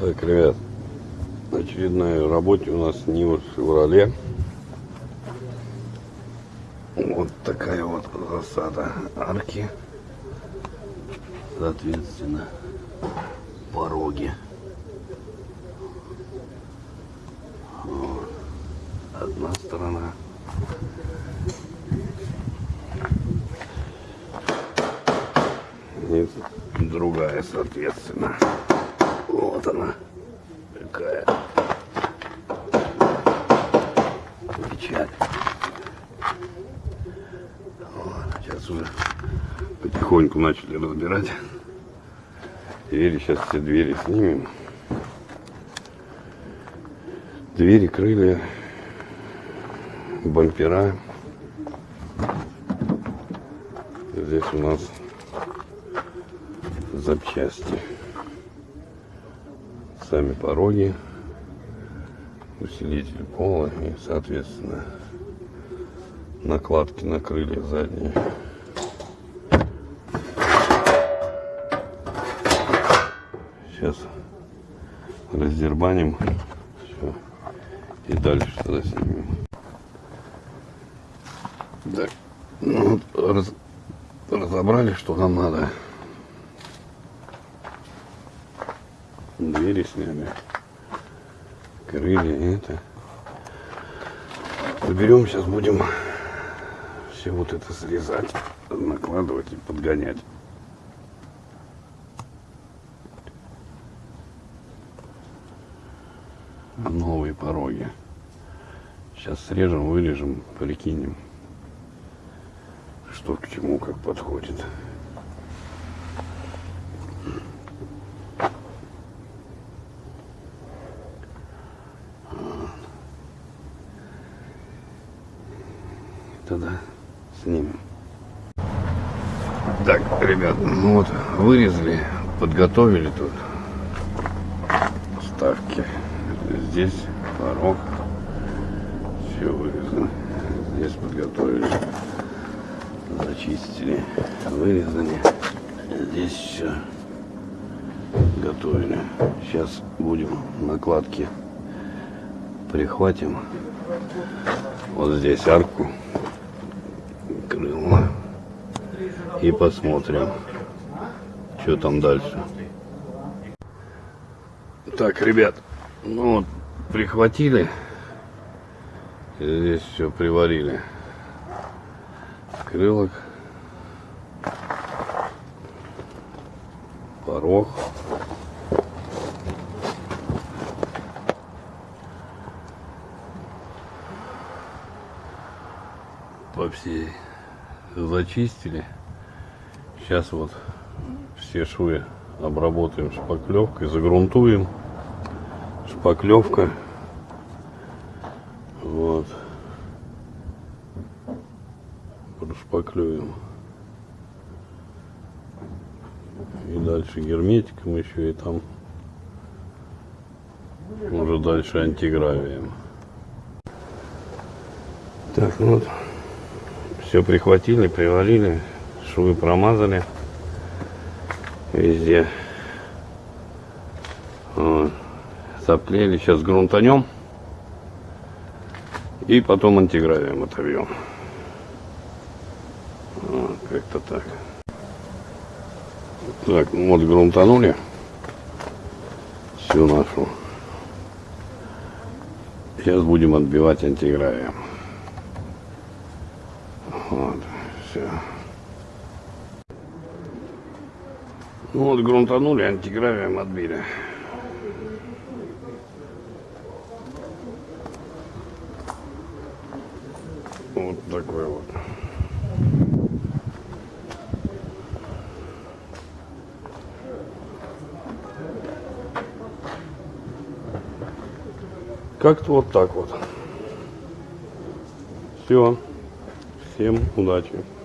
Так, ребят, очередная работе у нас Нива Шевроле. Вот такая вот засада арки. Соответственно, пороги. Вот. Одна сторона. И другая, соответственно. Вот она. Какая. Печаль. Вот, сейчас уже потихоньку начали разбирать. Двери, сейчас все двери снимем. Двери, крылья, бампера. Здесь у нас запчасти. Сами пороги, усилитель пола и, соответственно, накладки на крылья задние. Сейчас раздербаним все и дальше тогда снимем. Так, ну, вот раз, разобрали, что нам надо. Двери сняли. Крылья это. Заберем, сейчас будем все вот это срезать, накладывать и подгонять. Новые пороги. Сейчас срежем, вырежем, прикинем, что к чему, как подходит. Тогда снимем. Так, ребят, ну вот вырезали, подготовили тут ставки. Здесь порог. Все вырезано. Здесь подготовили. Зачистили. Вырезали. Здесь все готовили. Сейчас будем накладки прихватим. Вот здесь арку и посмотрим, что там дальше. Так, ребят, ну вот прихватили, здесь все приварили. Крылок, порог. По всей зачистили. Сейчас вот все швы обработаем шпаклевкой, загрунтуем. Шпаклевка. Вот. Прошпаклюем. И дальше герметиком еще и там уже дальше антигравием. Так, ну вот все прихватили, приварили, швы промазали везде. Вот. Заплели, сейчас грунтанем и потом антигравием отобьем. Вот, как-то так. Так, вот грунтанули всю нашу. Сейчас будем отбивать антигравием. Вот, все. Ну вот грунтанули, антигравием отбили. Вот такой вот. Как-то вот так вот. Все. Всем удачи!